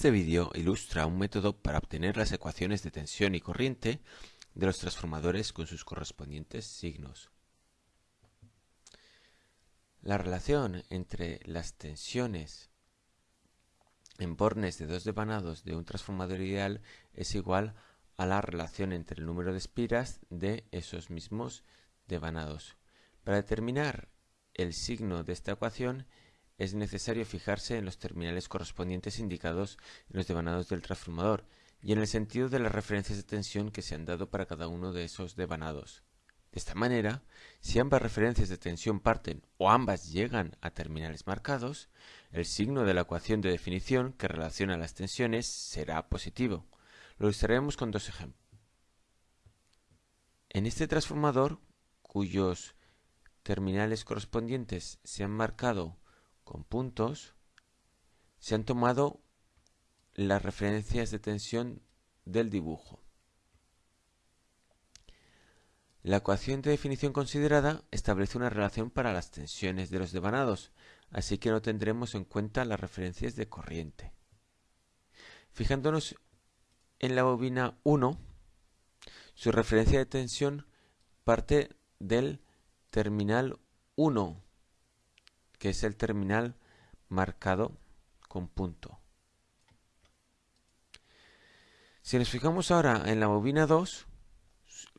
Este vídeo ilustra un método para obtener las ecuaciones de tensión y corriente de los transformadores con sus correspondientes signos. La relación entre las tensiones en bornes de dos devanados de un transformador ideal es igual a la relación entre el número de espiras de esos mismos devanados. Para determinar el signo de esta ecuación es necesario fijarse en los terminales correspondientes indicados en los devanados del transformador y en el sentido de las referencias de tensión que se han dado para cada uno de esos devanados. De esta manera, si ambas referencias de tensión parten o ambas llegan a terminales marcados, el signo de la ecuación de definición que relaciona las tensiones será positivo. Lo ilustraremos con dos ejemplos. En este transformador, cuyos terminales correspondientes se han marcado con puntos, se han tomado las referencias de tensión del dibujo. La ecuación de definición considerada establece una relación para las tensiones de los devanados, así que no tendremos en cuenta las referencias de corriente. Fijándonos en la bobina 1, su referencia de tensión parte del terminal 1 que es el terminal marcado con punto. Si nos fijamos ahora en la bobina 2,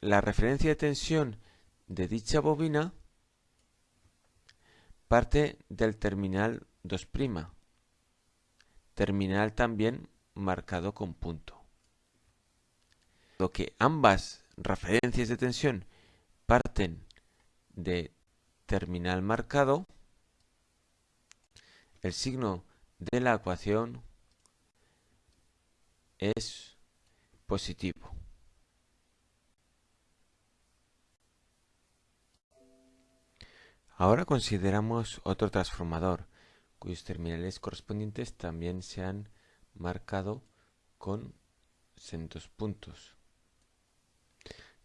la referencia de tensión de dicha bobina parte del terminal 2', terminal también marcado con punto. Lo que ambas referencias de tensión parten de terminal marcado, el signo de la ecuación es positivo. Ahora consideramos otro transformador cuyos terminales correspondientes también se han marcado con centos puntos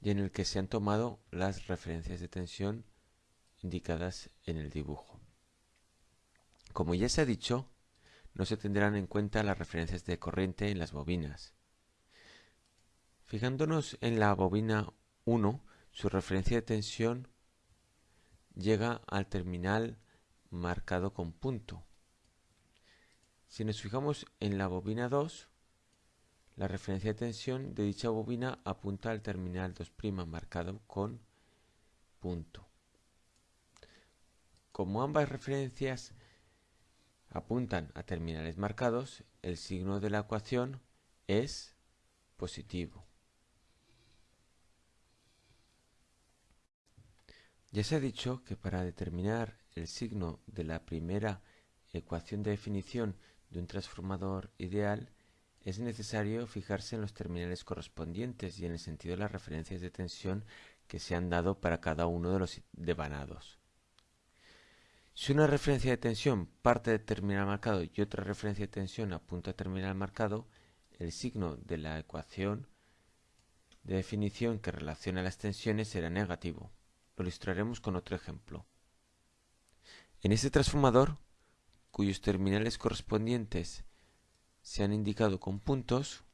y en el que se han tomado las referencias de tensión indicadas en el dibujo. Como ya se ha dicho, no se tendrán en cuenta las referencias de corriente en las bobinas. Fijándonos en la bobina 1, su referencia de tensión llega al terminal marcado con punto. Si nos fijamos en la bobina 2, la referencia de tensión de dicha bobina apunta al terminal 2' marcado con punto. Como ambas referencias apuntan a terminales marcados, el signo de la ecuación es positivo. Ya se ha dicho que para determinar el signo de la primera ecuación de definición de un transformador ideal es necesario fijarse en los terminales correspondientes y en el sentido de las referencias de tensión que se han dado para cada uno de los devanados. Si una referencia de tensión parte de terminal marcado y otra referencia de tensión apunta a terminal marcado, el signo de la ecuación de definición que relaciona las tensiones será negativo. Lo ilustraremos con otro ejemplo. En este transformador, cuyos terminales correspondientes se han indicado con puntos,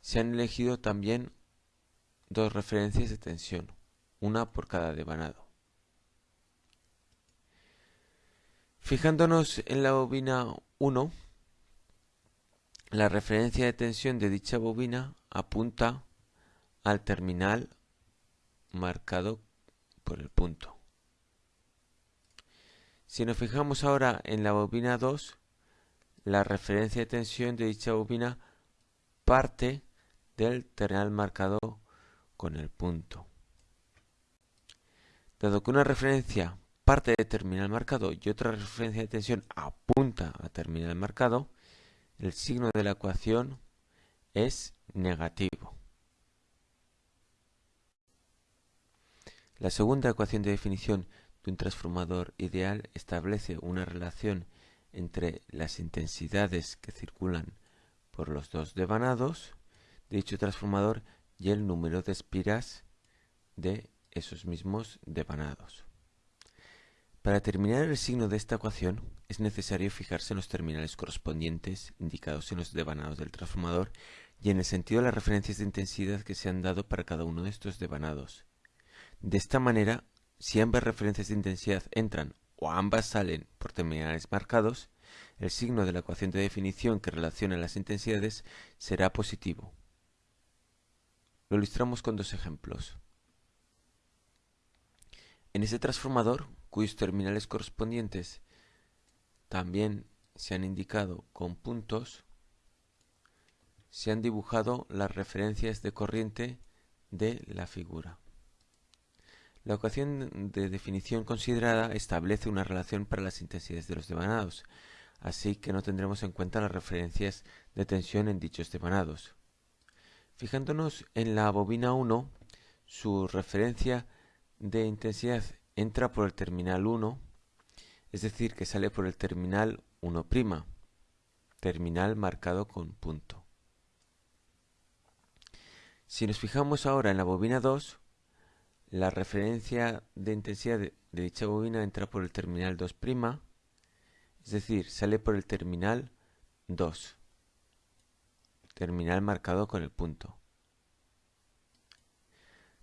se han elegido también dos referencias de tensión, una por cada devanado. Fijándonos en la bobina 1, la referencia de tensión de dicha bobina apunta al terminal marcado por el punto. Si nos fijamos ahora en la bobina 2, la referencia de tensión de dicha bobina parte del terminal marcado con el punto. Dado que una referencia parte de terminal marcado y otra referencia de tensión apunta a terminal marcado, el signo de la ecuación es negativo. La segunda ecuación de definición de un transformador ideal establece una relación entre las intensidades que circulan por los dos devanados de dicho transformador y el número de espiras de esos mismos devanados. Para determinar el signo de esta ecuación es necesario fijarse en los terminales correspondientes indicados en los devanados del transformador y en el sentido de las referencias de intensidad que se han dado para cada uno de estos devanados. De esta manera, si ambas referencias de intensidad entran o ambas salen por terminales marcados, el signo de la ecuación de definición que relaciona las intensidades será positivo. Lo ilustramos con dos ejemplos. En este transformador, cuyos terminales correspondientes también se han indicado con puntos, se han dibujado las referencias de corriente de la figura. La ecuación de definición considerada establece una relación para las intensidades de los devanados, así que no tendremos en cuenta las referencias de tensión en dichos devanados. Fijándonos en la bobina 1, su referencia de intensidad entra por el terminal 1, es decir, que sale por el terminal 1', terminal marcado con punto. Si nos fijamos ahora en la bobina 2, la referencia de intensidad de, dicha bobina entra por el terminal 2', es decir, sale por el terminal 2, terminal marcado con el punto.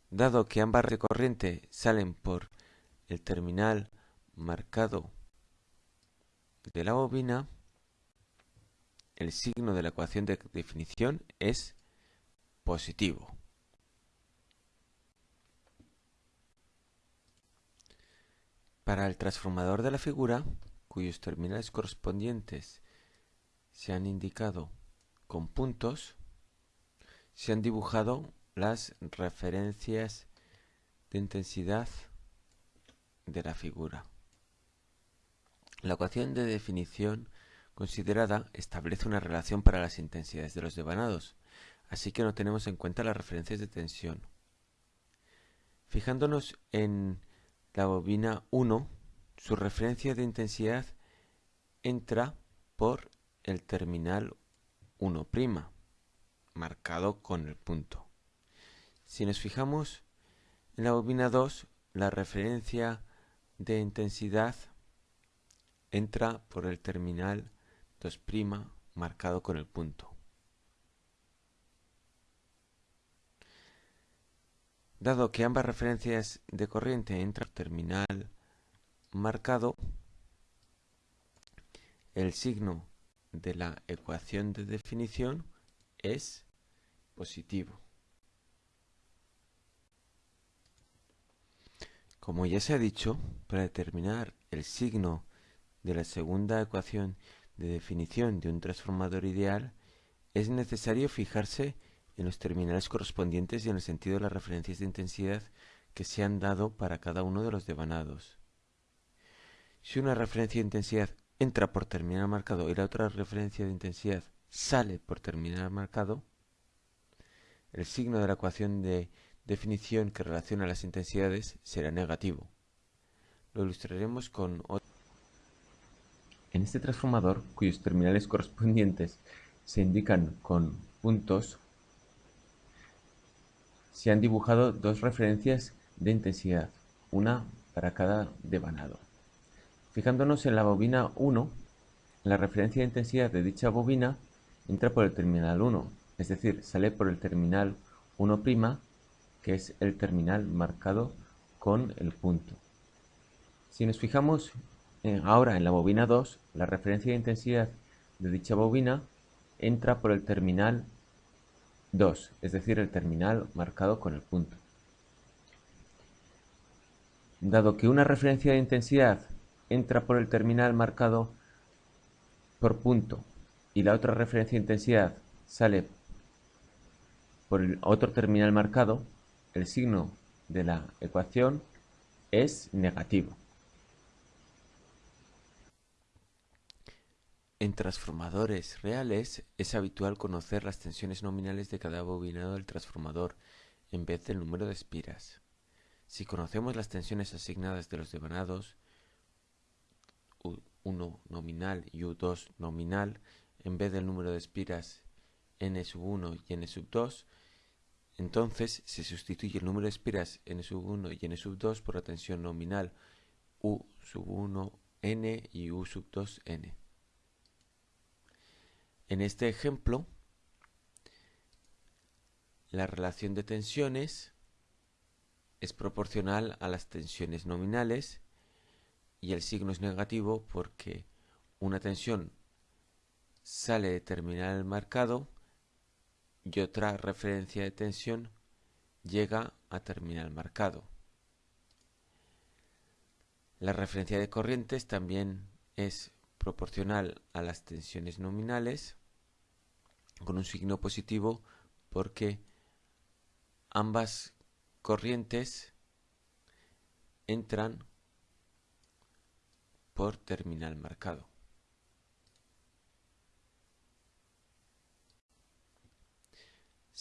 Dado que ambas de corriente salen por el terminal marcado de la bobina, el signo de la ecuación de definición es positivo. Para el transformador de la figura, cuyos terminales correspondientes se han indicado con puntos, se han dibujado las referencias de intensidad de la figura. La ecuación de definición considerada establece una relación para las intensidades de los devanados, así que no tenemos en cuenta las referencias de tensión. Fijándonos en la bobina 1, su referencia de intensidad entra por el terminal 1', marcado con el punto. Si nos fijamos en la bobina 2, la referencia de intensidad entra por el terminal 2' marcado con el punto. Dado que ambas referencias de corriente entran por terminal marcado, el signo de la ecuación de definición es positivo. Como ya se ha dicho, para determinar el signo de la segunda ecuación de definición de un transformador ideal, es necesario fijarse en los terminales correspondientes y en el sentido de las referencias de intensidad que se han dado para cada uno de los devanados. Si una referencia de intensidad entra por terminal marcado y la otra referencia de intensidad sale por terminal marcado, el signo de la ecuación de definición que relaciona las intensidades será negativo. Lo ilustraremos con otro. En este transformador, cuyos terminales correspondientes se indican con puntos, se han dibujado dos referencias de intensidad, una para cada devanado. Fijándonos en la bobina 1, la referencia de intensidad de dicha bobina entra por el terminal 1, es decir, sale por el terminal 1' que es el terminal marcado con el punto. Si nos fijamos ahora en la bobina 2, la referencia de intensidad de dicha bobina entra por el terminal 2, es decir, el terminal marcado con el punto. Dado que una referencia de intensidad entra por el terminal marcado por punto y la otra referencia de intensidad sale por el otro terminal marcado, el signo de la ecuación es negativo. En transformadores reales es habitual conocer las tensiones nominales de cada bobinado del transformador en vez del número de espiras. Si conocemos las tensiones asignadas de los devanados, U1 nominal y U2 nominal, en vez del número de espiras n1 y n2, entonces se sustituye el número de espiras n1 y n2 por la tensión nominal U sub 1 n y U sub 2 n. En este ejemplo, la relación de tensiones es proporcional a las tensiones nominales y el signo es negativo porque una tensión sale de terminal marcado y otra referencia de tensión llega a terminal marcado. La referencia de corrientes también es proporcional a las tensiones nominales con un signo positivo porque ambas corrientes entran por terminal marcado.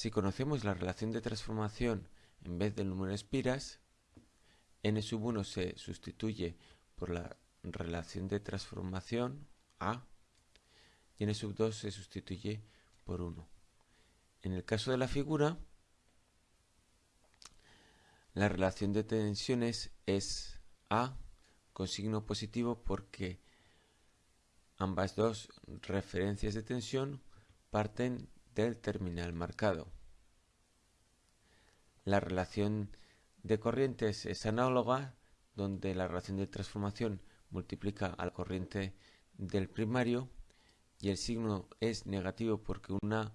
Si conocemos la relación de transformación en vez del número de espiras, n sub 1 se sustituye por la relación de transformación A y n sub 2 se sustituye por 1. En el caso de la figura, la relación de tensiones es A con signo positivo porque ambas dos referencias de tensión parten del terminal marcado. La relación de corrientes es análoga, donde la relación de transformación multiplica a la corriente del primario y el signo es negativo porque una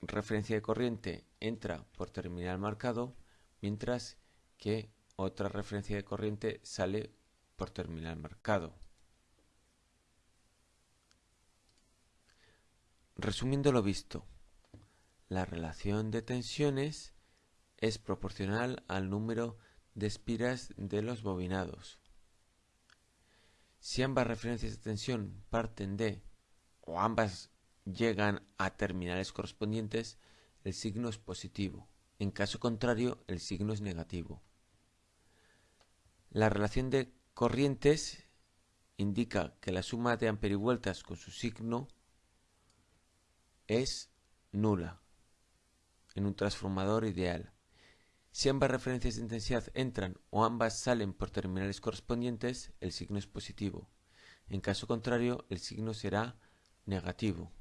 referencia de corriente entra por terminal marcado, mientras que otra referencia de corriente sale por terminal marcado. Resumiendo lo visto, la relación de tensiones es proporcional al número de espiras de los bobinados. Si ambas referencias de tensión parten de o ambas llegan a terminales correspondientes, el signo es positivo. En caso contrario, el signo es negativo. La relación de corrientes indica que la suma de amperivueltas con su signo es nula en un transformador ideal. Si ambas referencias de intensidad entran o ambas salen por terminales correspondientes, el signo es positivo. En caso contrario, el signo será negativo.